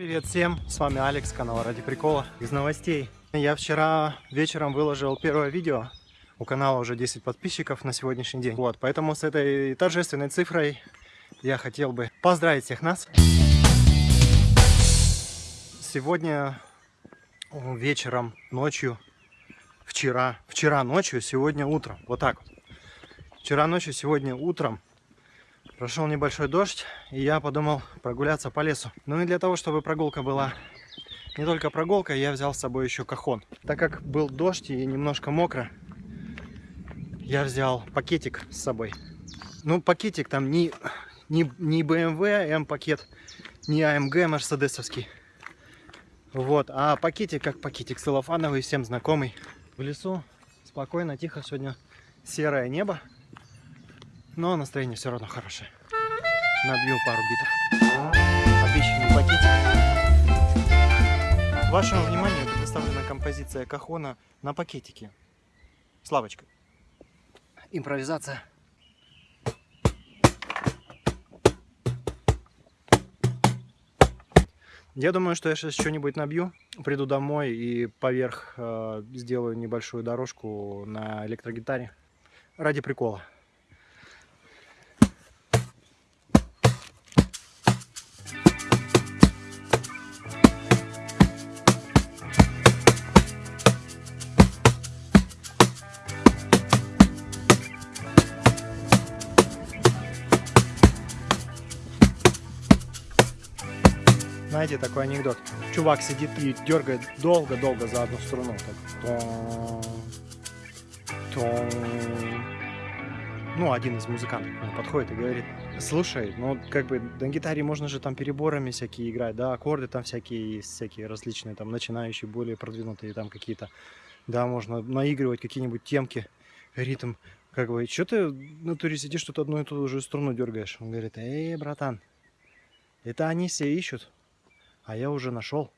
Привет всем, с вами Алекс, канал Ради Прикола. Из новостей. Я вчера вечером выложил первое видео. У канала уже 10 подписчиков на сегодняшний день. Вот, поэтому с этой торжественной цифрой я хотел бы поздравить всех нас. Сегодня вечером, ночью, вчера, вчера ночью, сегодня утром. Вот так вот. Вчера ночью, сегодня утром прошел небольшой дождь, и я подумал прогуляться по лесу. Ну и для того, чтобы прогулка была не только прогулка, я взял с собой еще кахон. Так как был дождь и немножко мокро, я взял пакетик с собой. Ну, пакетик там не, не, не BMW M-пакет, не AMG мерседесовский. Вот, а пакетик как пакетик целлофановый, всем знакомый. В лесу спокойно, тихо, сегодня серое небо. Но настроение все равно хорошее. Набью пару битов. Обещанный пакетик. Вашему вниманию предоставлена композиция Кахона на пакетике. Славочка. Импровизация. Я думаю, что я сейчас что-нибудь набью, приду домой и поверх э, сделаю небольшую дорожку на электрогитаре ради прикола. Знаете, такой анекдот. Чувак сидит и дергает долго-долго за одну струну. Так. Ну, один из музыкантов подходит и говорит, слушай, ну, как бы на гитаре можно же там переборами всякие играть, да, аккорды там всякие есть, всякие различные, там, начинающие, более продвинутые там какие-то, да, можно наигрывать какие-нибудь темки, ритм, как бы, что ты в натуре сидишь, тут одну и ту же струну дергаешь? Он говорит, эй, братан, это они все ищут, а я уже нашел.